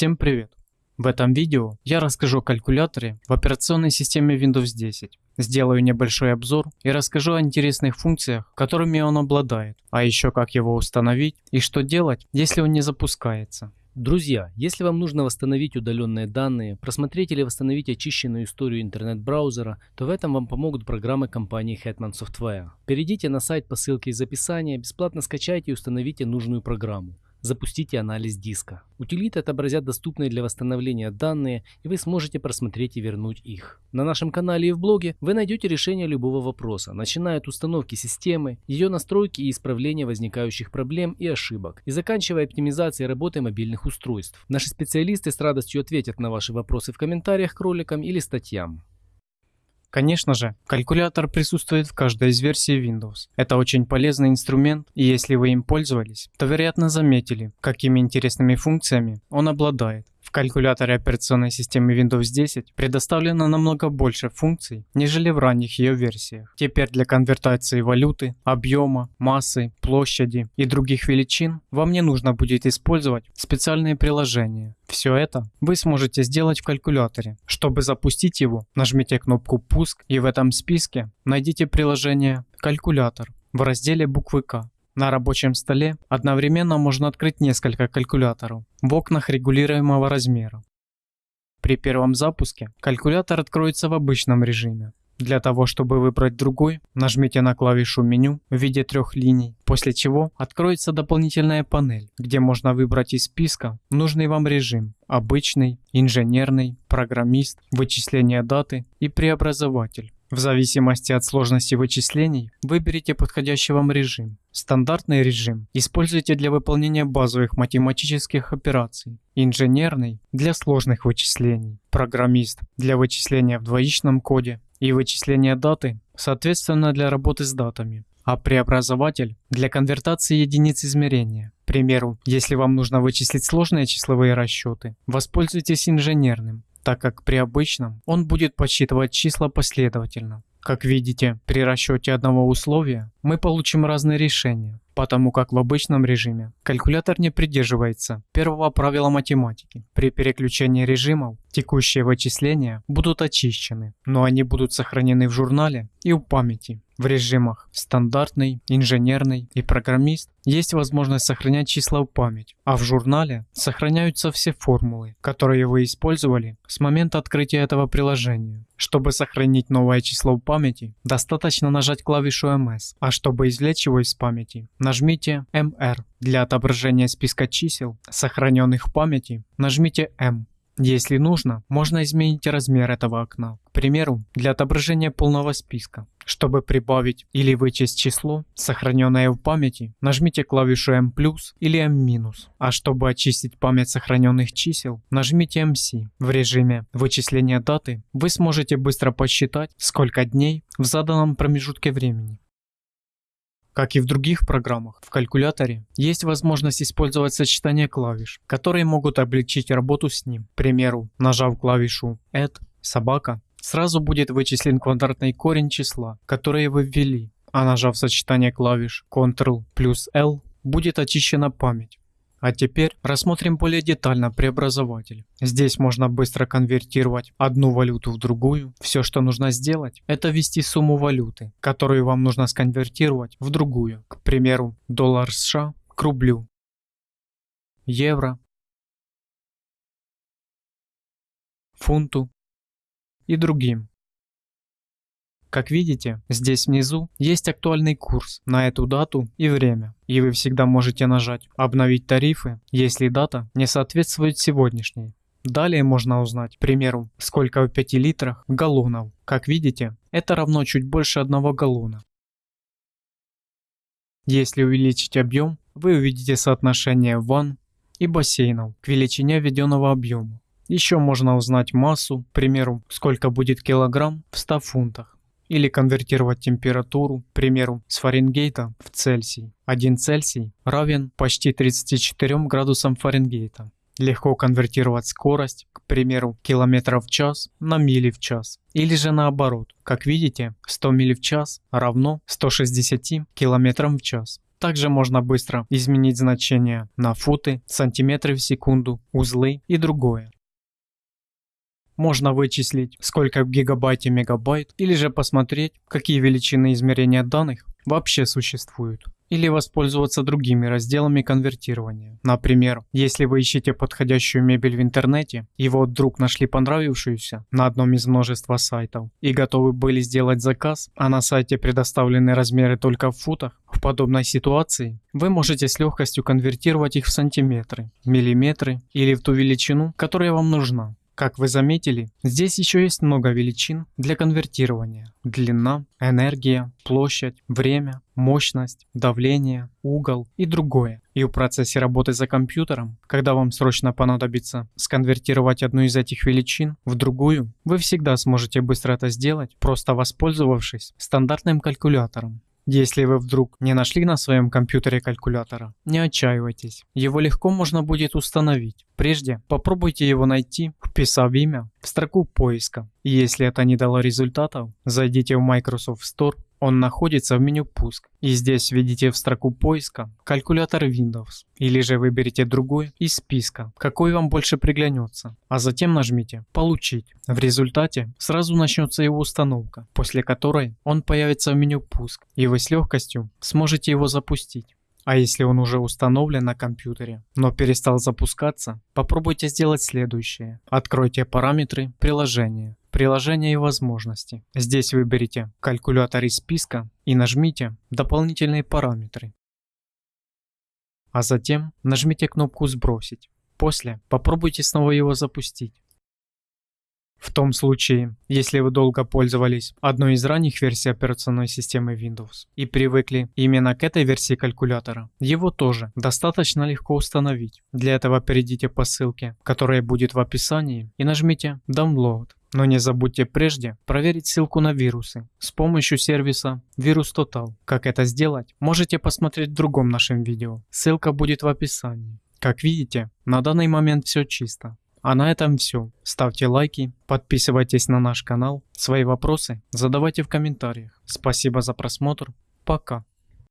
Всем привет! В этом видео я расскажу о калькуляторе в операционной системе Windows 10. Сделаю небольшой обзор и расскажу о интересных функциях, которыми он обладает, а еще как его установить и что делать, если он не запускается. Друзья, если вам нужно восстановить удаленные данные, просмотреть или восстановить очищенную историю интернет-браузера, то в этом вам помогут программы компании Hetman Software. Перейдите на сайт по ссылке из описания, бесплатно скачайте и установите нужную программу. Запустите анализ диска. Утилиты отобразят доступные для восстановления данные, и вы сможете просмотреть и вернуть их. На нашем канале и в блоге вы найдете решение любого вопроса, начиная от установки системы, ее настройки и исправления возникающих проблем и ошибок, и заканчивая оптимизацией работы мобильных устройств. Наши специалисты с радостью ответят на ваши вопросы в комментариях к роликам или статьям. Конечно же, калькулятор присутствует в каждой из версий Windows. Это очень полезный инструмент, и если вы им пользовались, то вероятно заметили, какими интересными функциями он обладает. В калькуляторе операционной системы Windows 10 предоставлено намного больше функций, нежели в ранних ее версиях. Теперь для конвертации валюты, объема, массы, площади и других величин вам не нужно будет использовать специальные приложения. Все это вы сможете сделать в калькуляторе. Чтобы запустить его, нажмите кнопку «Пуск» и в этом списке найдите приложение «Калькулятор» в разделе буквы «К». На рабочем столе одновременно можно открыть несколько калькуляторов в окнах регулируемого размера. При первом запуске калькулятор откроется в обычном режиме. Для того, чтобы выбрать другой, нажмите на клавишу меню в виде трех линий, после чего откроется дополнительная панель, где можно выбрать из списка нужный вам режим – обычный, инженерный, программист, вычисление даты и преобразователь. В зависимости от сложности вычислений выберите подходящий вам режим. Стандартный режим используйте для выполнения базовых математических операций. Инженерный – для сложных вычислений. Программист – для вычисления в двоичном коде. И вычисления даты, соответственно, для работы с датами. А преобразователь – для конвертации единиц измерения. К примеру, если вам нужно вычислить сложные числовые расчеты, воспользуйтесь инженерным так как при обычном он будет подсчитывать числа последовательно. Как видите, при расчете одного условия мы получим разные решения, потому как в обычном режиме калькулятор не придерживается первого правила математики. При переключении режимов текущие вычисления будут очищены, но они будут сохранены в журнале и у памяти. В режимах стандартный, инженерный и программист есть возможность сохранять числа в память, а в журнале сохраняются все формулы, которые вы использовали с момента открытия этого приложения. Чтобы сохранить новое число в памяти, достаточно нажать клавишу MS, а чтобы извлечь его из памяти, нажмите MR. Для отображения списка чисел, сохраненных в памяти, нажмите M. Если нужно, можно изменить размер этого окна. К примеру, для отображения полного списка. Чтобы прибавить или вычесть число, сохраненное в памяти, нажмите клавишу M+, или M-. А чтобы очистить память сохраненных чисел, нажмите MC. В режиме вычисления даты вы сможете быстро посчитать, сколько дней в заданном промежутке времени. Как и в других программах, в калькуляторе есть возможность использовать сочетание клавиш, которые могут облегчить работу с ним. К примеру, нажав клавишу Add, собака, сразу будет вычислен квадратный корень числа, которое вы ввели, а нажав сочетание клавиш Ctrl плюс L, будет очищена память. А теперь рассмотрим более детально преобразователь. Здесь можно быстро конвертировать одну валюту в другую. Все, что нужно сделать, это ввести сумму валюты, которую вам нужно сконвертировать в другую. К примеру, доллар США к рублю, евро, фунту и другим. Как видите, здесь внизу есть актуальный курс на эту дату и время. И вы всегда можете нажать «Обновить тарифы», если дата не соответствует сегодняшней. Далее можно узнать, к примеру, сколько в 5 литрах галлонов. Как видите, это равно чуть больше одного галлона. Если увеличить объем, вы увидите соотношение ванн и бассейнов к величине введенного объема. Еще можно узнать массу, к примеру, сколько будет килограмм в 100 фунтах или конвертировать температуру, к примеру, с Фаренгейта в Цельсий. 1 Цельсий равен почти 34 градусам Фаренгейта. Легко конвертировать скорость, к примеру, километров в час на мили в час. Или же наоборот, как видите, 100 миль в час равно 160 километрам в час. Также можно быстро изменить значения на футы, сантиметры в секунду, узлы и другое. Можно вычислить, сколько в гигабайте мегабайт, или же посмотреть, какие величины измерения данных вообще существуют. Или воспользоваться другими разделами конвертирования. Например, если вы ищете подходящую мебель в интернете, и вот вдруг нашли понравившуюся на одном из множества сайтов, и готовы были сделать заказ, а на сайте предоставлены размеры только в футах, в подобной ситуации вы можете с легкостью конвертировать их в сантиметры, миллиметры или в ту величину, которая вам нужна. Как вы заметили, здесь еще есть много величин для конвертирования. Длина, энергия, площадь, время, мощность, давление, угол и другое. И в процессе работы за компьютером, когда вам срочно понадобится сконвертировать одну из этих величин в другую, вы всегда сможете быстро это сделать, просто воспользовавшись стандартным калькулятором. Если вы вдруг не нашли на своем компьютере калькулятора, не отчаивайтесь, его легко можно будет установить. Прежде попробуйте его найти, вписав имя в строку поиска. Если это не дало результатов, зайдите в Microsoft Store он находится в меню «Пуск». И здесь введите в строку поиска калькулятор Windows. Или же выберите другой из списка, какой вам больше приглянется. А затем нажмите «Получить». В результате сразу начнется его установка, после которой он появится в меню «Пуск». И вы с легкостью сможете его запустить. А если он уже установлен на компьютере, но перестал запускаться, попробуйте сделать следующее. Откройте параметры приложения приложения и возможности. Здесь выберите калькулятор из списка и нажмите «Дополнительные параметры». А затем нажмите кнопку «Сбросить». После попробуйте снова его запустить. В том случае, если вы долго пользовались одной из ранних версий операционной системы Windows и привыкли именно к этой версии калькулятора, его тоже достаточно легко установить. Для этого перейдите по ссылке, которая будет в описании и нажмите Download. Но не забудьте прежде проверить ссылку на вирусы с помощью сервиса Virus Total. Как это сделать, можете посмотреть в другом нашем видео. Ссылка будет в описании. Как видите, на данный момент все чисто. А на этом все. Ставьте лайки, подписывайтесь на наш канал. Свои вопросы задавайте в комментариях. Спасибо за просмотр. Пока.